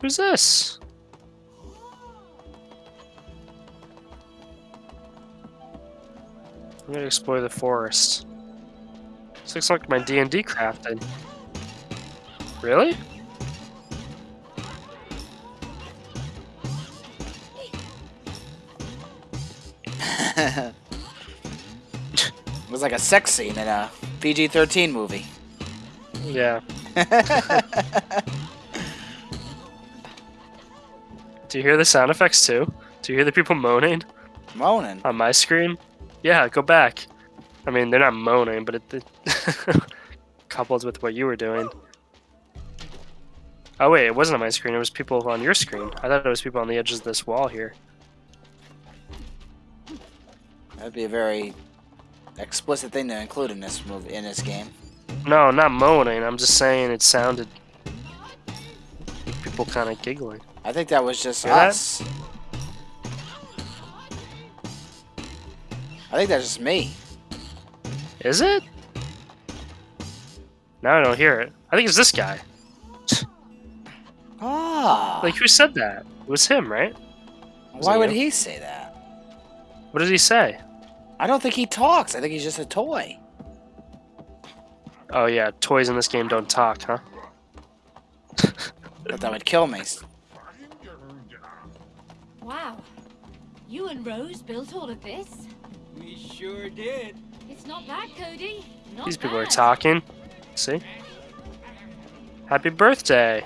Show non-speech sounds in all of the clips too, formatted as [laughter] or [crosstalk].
Who's this? I'm gonna explore the forest. This looks like my D&D crafting. Really? [laughs] it was like a sex scene in a PG-13 movie. Yeah. [laughs] Do you hear the sound effects too? Do you hear the people moaning Moaning. on my screen? Yeah, go back. I mean, they're not moaning, but it, it [laughs] coupled with what you were doing. Oh wait, it wasn't on my screen. It was people on your screen. I thought it was people on the edges of this wall here. That'd be a very explicit thing to include in this movie in this game. No, not moaning. I'm just saying it sounded people kind of giggling. I think that was just Hear that? us. I think that's just me. Is it? Now I don't hear it. I think it's this guy. Ah. Like, who said that? It was him, right? Was why would you? he say that? What did he say? I don't think he talks. I think he's just a toy. Oh yeah, toys in this game don't talk, huh? But that would kill me. [laughs] Wow. You and Rose built all of this? We sure did. It's not bad, Cody. Not These people are talking. See? Happy birthday!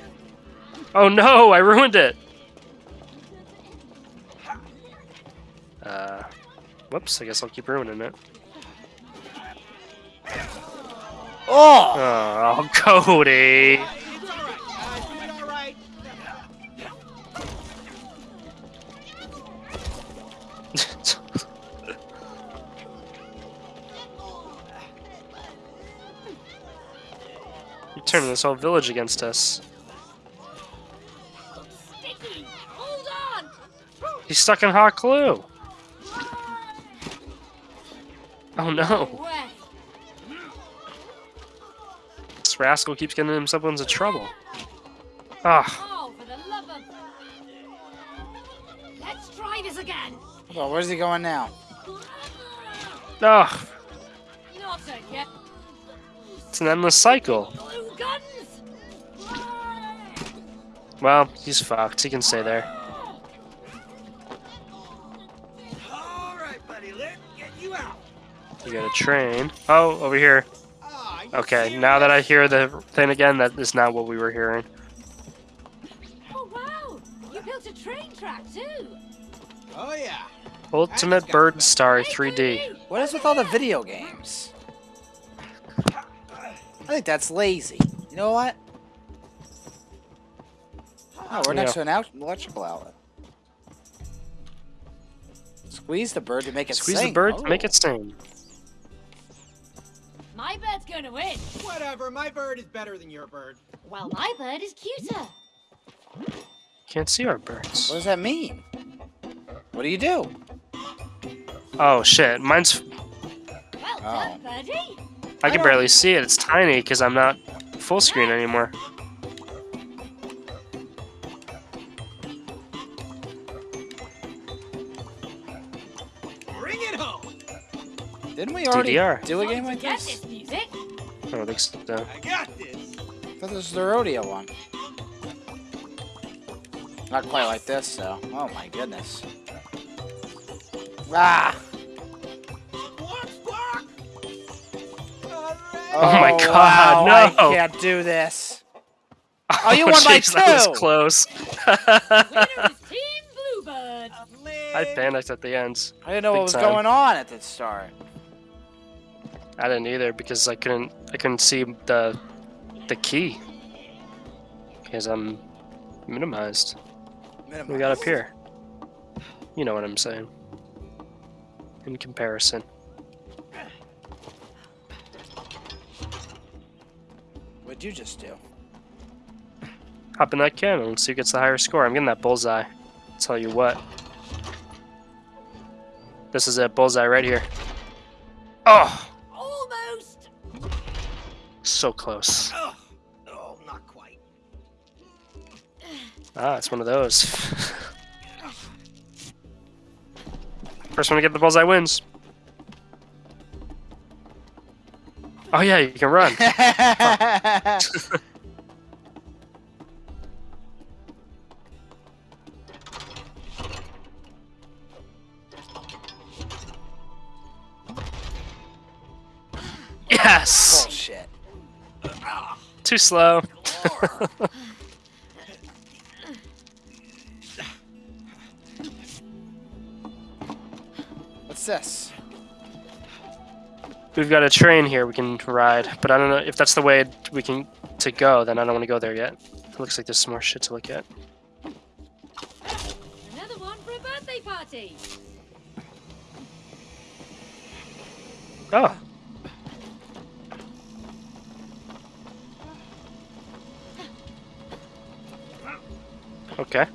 Oh no, I ruined it! Uh, whoops, I guess I'll keep ruining it. Oh! Oh, [laughs] Cody! Turning this whole village against us. Sticky. Hold on. He's stuck in hot glue! Oh no! This rascal keeps getting himself into trouble. Ah, Oh, for the love of... Let's try this again. Well, where's he going now? ah, it's an endless cycle. Well, he's fucked. He can stay there. All right, buddy. Let's get you out. You got a train. Oh, over here. Ah, Okay, now that I hear the thing again, that is not what we were hearing. Oh, wow. You built a train track, too. Oh yeah. Ultimate Bird Star 3D. What is with all the video games? I think that's lazy. You know what? Oh, we're next Yeah. to an out electrical outlet. Squeeze the bird to make it Squeeze sing. the bird to Oh. make it sing. My bird's going to win. Whatever. My bird is better than your bird. Well, my bird is cuter. Can't see our birds. What does that mean? What do you do? Oh shit, mine's. Well Oh. birdie. I can don't- barely see it. It's tiny because I'm not full screen anymore. We already DDR. do a game like Oh, to get this? this music? I don't think so. I got this. I thought this was the rodeo one. Not quite like this, though. Oh my goodness. Ah! Squawk, squawk. All right. Oh my God, wow, no. I can't do this. [laughs] Oh, you won by jeez, That two. was close. [laughs] Winner is Team Bluebird. I panicked at the end. I didn't know Big what was time. going on at the start. I didn't either because I couldn't. I couldn't see the the key because I'm minimized. What we got up here? You know what I'm saying. In comparison. What'd you just do? Hop in that cannon and see who gets the higher score. I'm getting that bullseye. Tell you what. This is a bullseye right here. Oh. So close. Oh, oh, not quite. Ah, it's one of those. First one to get the bullseye wins. Oh yeah, you can run. [laughs] yes! Bullshit. Too slow. What's this? We've got a train here we can ride, but I don't know if that's the way we can to go. Then I don't want to go there yet. It looks like there's some more shit to look at. Another one for a birthday party. Oh. Okay.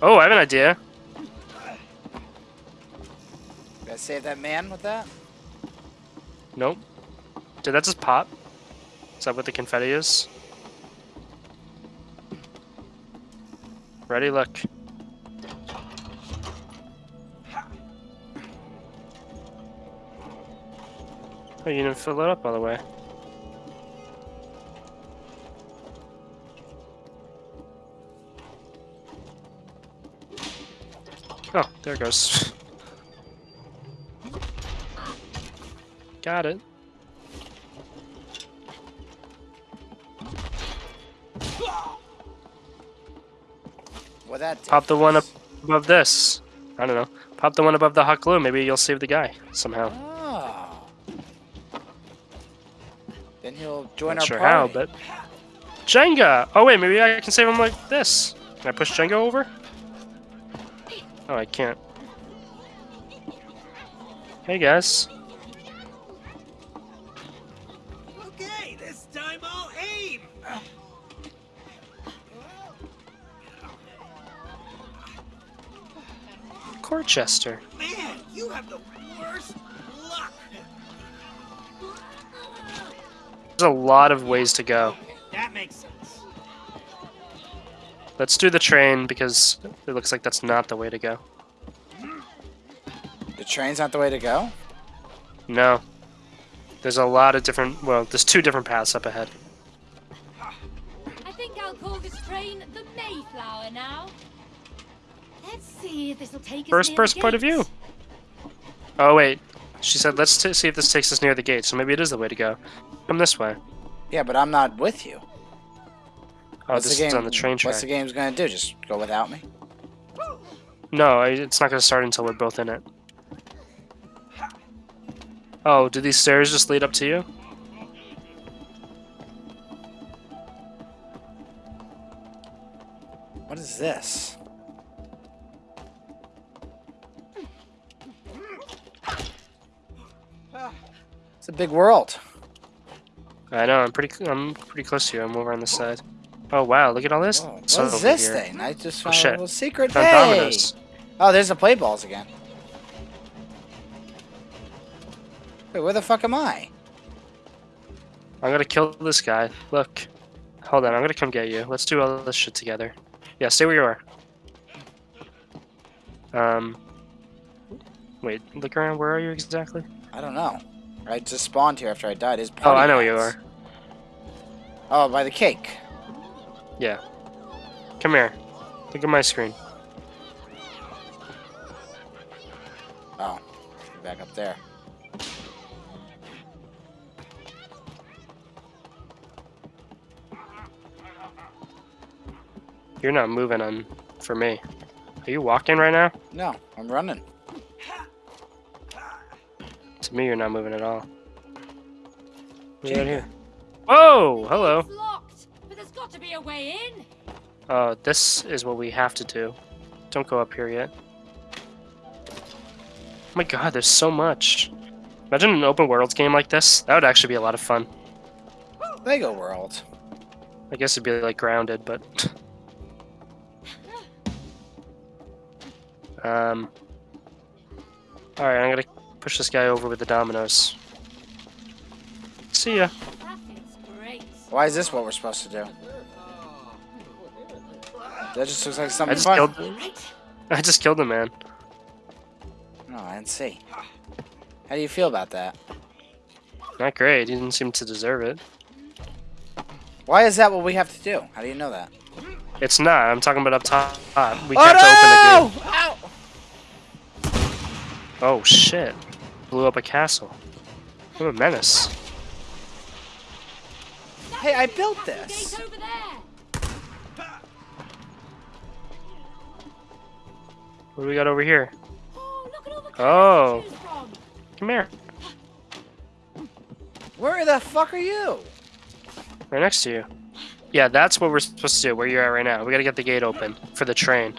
Oh, I have an idea. Gotta save that man with that? Nope. Did that just pop? Is that what the confetti is? Ready, look. Oh, you didn't fill it up all the way. Oh, there it goes. Got it. What that Pop the one up above this. I don't know. Pop the one above the hot glue. Maybe you'll save the guy somehow. Oh. Then he'll join Not our sure how, but Jenga. Oh wait, maybe I can save him like this. Can I push Jenga over? Oh, I can't. Hey guys. Okay, this time I'll aim. Corchester. Man, you have the worst luck. There's a lot of ways to go. Let's do the train because it looks like that's not the way to go. The train's not the way to go? No. There's a lot of different, well, there's two different paths up ahead. I think I'll call this train the Mayflower now. Let's see if this'll take us First near the person point of view. Oh wait, she said let's t see if this takes us near the gate, so maybe it is the way to go. Come this way. Yeah, but I'm not with you. Oh, What's this the game, is on the train track. What's the game's gonna do? Just go without me? No, it's not going to start until we're both in it. Oh, do these stairs just lead up to you? What is this? It's a big world. I know. I'm pretty. I'm pretty close to you. I'm over on this side. Oh wow! Look at all this. Whoa, what stuff this here. thing? I just Oh, found a little secret. Found Hey! dominoes. Oh, there's the play balls again. Wait, where the fuck am I? I'm gonna kill this guy. Look. Hold on. I'm gonna come get you. Let's do all this shit together. Yeah, stay where you are. Um. Wait. Look around. Where are you exactly? I don't know. I just spawned here after I died. His Oh, I know where you are. Oh, by the cake. Yeah. Come here. Look at my screen. Oh, back up there. You're not moving on for me. Are you walking right now? No, I'm running. To me, you're not moving at all. You're here. Whoa! Hello. To be a way in. Oh, this is what we have to do. Don't go up here yet. Oh my god, there's so much. Imagine an open world game like this. That would actually be a lot of fun. Lego World. I guess it'd be like grounded, but. [laughs] um. Alright, I'm gonna push this guy over with the dominoes. See ya. That is great. Why is this what we're supposed to do? That just looks like I something just fun. killed. I just killed the man. No, I didn't see. How do you feel about that? Not great. He didn't seem to deserve it. Why is that what we have to do? How do you know that? It's not. I'm talking about up top. We oh have no! to open the gate. Ow! Oh shit! Blew up a castle. What a menace. Hey, I built Gate this. What do we got over here? Oh, look at all the Oh. colours to choose from. Come here. Where the fuck are you? Right next to you. Yeah, that's what we're supposed to do. Where you're at right now. We gotta get the gate open for the train.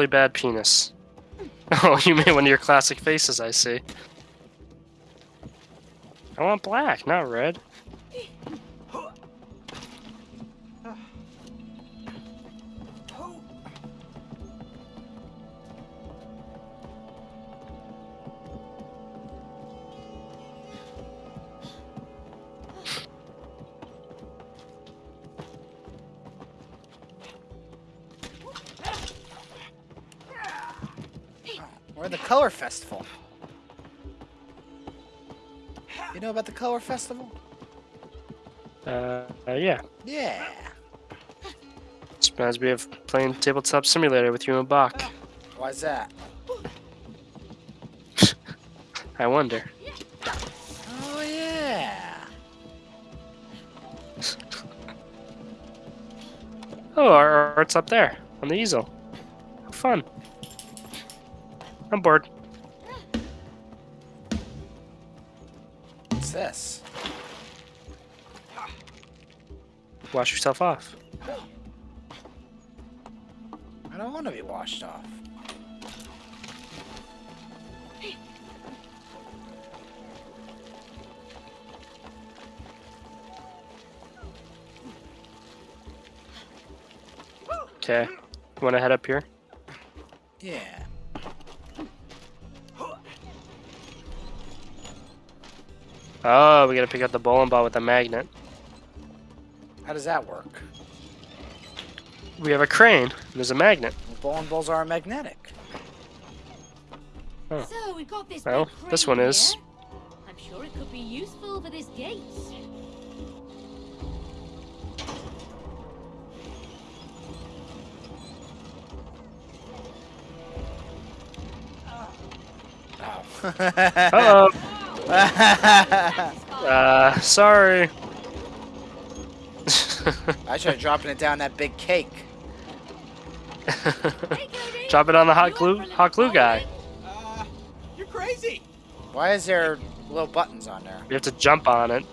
Really bad penis. [laughs] Oh, you made one of your classic faces, I see. I want black, not red. You know about the Color Festival? Uh, uh, yeah. Yeah. Just reminds me of playing Tabletop Simulator with you and Bach. Why's that? [laughs] I wonder. Oh yeah. [laughs] Oh, our art's up there on the easel. How fun. I'm bored. Wash yourself off. I don't want to be washed off. Okay. You want to head up here? Yeah. Oh, we gotta pick up the bowling ball with the magnet. How does that work? We have a crane. There's a magnet. The bowling balls are magnetic. Oh. So we've got this. Well, big this one is. here. I'm sure it could be useful for this gate. Oh. Uh [laughs] oh. Uh, sorry. I tried dropping it down that big cake. Hey, [laughs] Cody, Drop it on the hot glue, for a little hot glue guy. Uh, you're crazy. Why is there little buttons on there? You have to jump on it.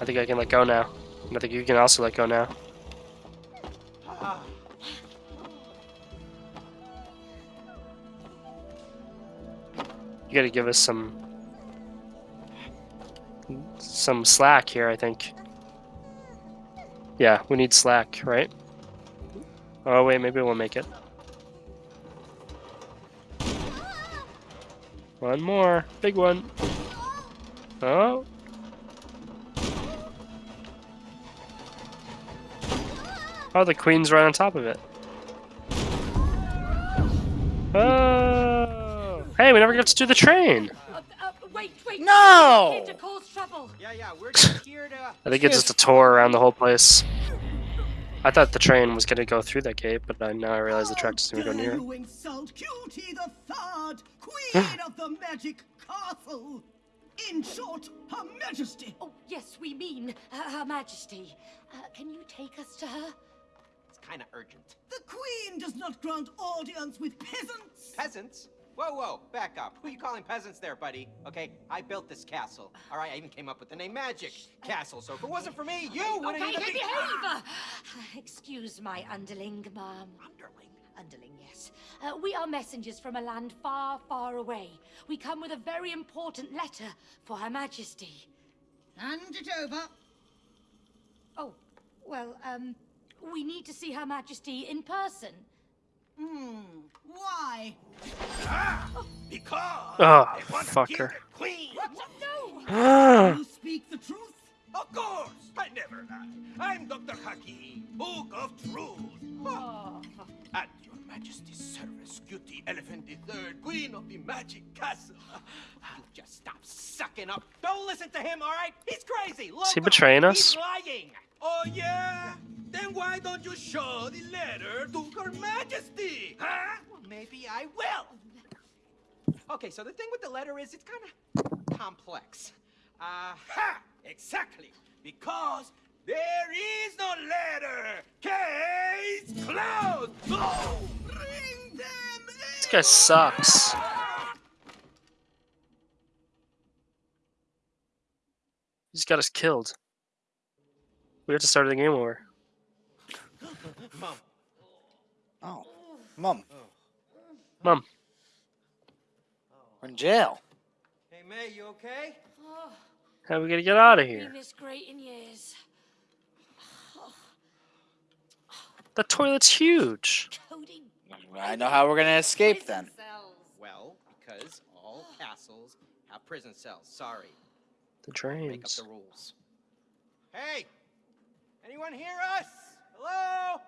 I think I can let go now. And I think you can also let go now. You gotta give us some some slack here, I think. Yeah, we need slack, right? Oh wait, maybe we'll make it. One more, big one. Oh. Oh, the queen's right on top of it. Oh. Hey, we never got to do the train. Uh, uh, wait, wait. No! Here to cause trouble. yeah, yeah, we're [laughs] here to. I think it's just a tour around the whole place. I thought the train was gonna go through that gate, but I, now I realize the track doesn't even go near it. you insult Cutie the Third, [gasps] Queen of the Magic Castle? In short, Her Majesty. Oh, yes, we mean uh, Her Majesty. Uh, can you take us to her? It's kind of urgent. The Queen does not grant audience with peasants. Peasants? Whoa, whoa, back up. Who are you calling peasants there, buddy? Okay, I built this castle. All right, I even came up with the name Magic Castle. So if it wasn't for me, you wouldn't okay, even be. behave! Uh, [sighs] excuse my underling, ma'am. Underling. underling, yes. Uh, we are messengers from a land far, far away. We come with a very important letter for Her Majesty. Hand it over. Oh, well, um, we need to see Her Majesty in person. Hmm. Why? Because Oh, they want to fucker. kill the queen. No! Ah. You speak the truth? Of course, I never lie. I'm Dr. Hakim, Book of Truth. Oh. At your majesty's service, Cutie Elephant III, Queen of the Magic Castle. You just stop sucking up. Don't listen to him, all right? He's crazy. Is he loco. betraying He's us? lying. Oh, yeah? Then why don't you show the letter to her majesty? Huh? Well, maybe I will. Okay, so the thing with the letter is it's kind of complex. Uh, Ha! Exactly. Because there is no letter. Case closed. Oh! Bring them This guy sucks. He's got us killed. We have to start the game over. Oh. Mom, Oh. Mum, Mom, we're in jail. hey May, you okay? Oh, how are we gonna get out of we here? missed great in years. The toilet's huge. Cody. I know how we're gonna escape then. Well, because all castles have prison cells. Sorry. The Make up the rules. Hey! Anyone hear us? Hello?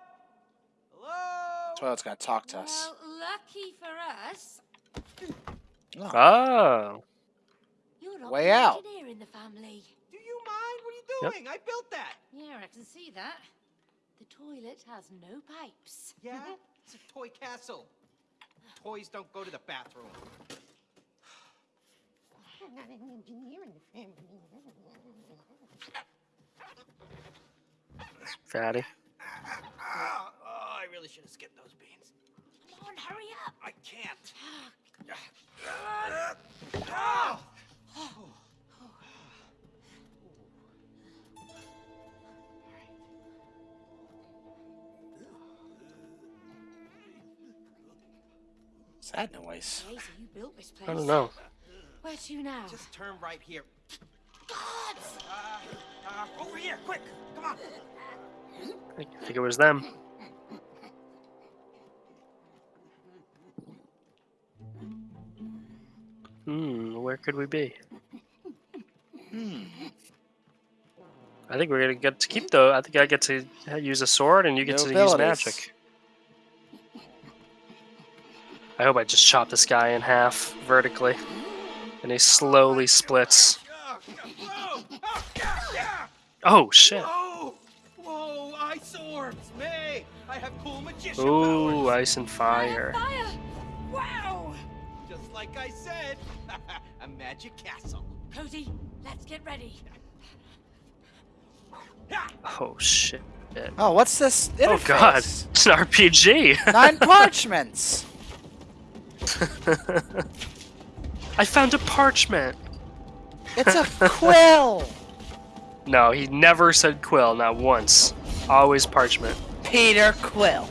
Hello? Toilet's gonna talk to us. Well, lucky for us, Oh, ah. you're not Way out. engineer in the family. Do you mind? What are you Yep. doing? I built that. Yeah, I can see that. The toilet has no pipes. Yeah? [laughs] It's a toy castle. Toys don't go to the bathroom. Fatty. Oh, oh, I really should have skipped those beans. Come on, hurry up. I can't. What's that noise? Lazy, you built this place. I don't know. Where to now? Just turn right here. God! Uh, uh, over here, quick! Come on! I think it was them. Hmm, where could we be? Hmm. I think we're gonna get to keep though. I think I get to use a sword and you get No to abilities. use magic. I hope I just chop this guy in half vertically, and he slowly splits. Oh, whoa! Oh, yeah, yeah! Oh shit! Whoa! Whoa! Ice orbs! May! I have cool magician Ooh, powers! ice and fire. Fire! Wow! Just like I said, [laughs] a magic castle. Cody, let's get ready. Oh shit! Oh, what's this? Oh god, it's an RPG. [laughs] Nine parchments. [laughs] I found a parchment. It's a quill. No, he never said quill, not once. Always parchment. Peter Quill.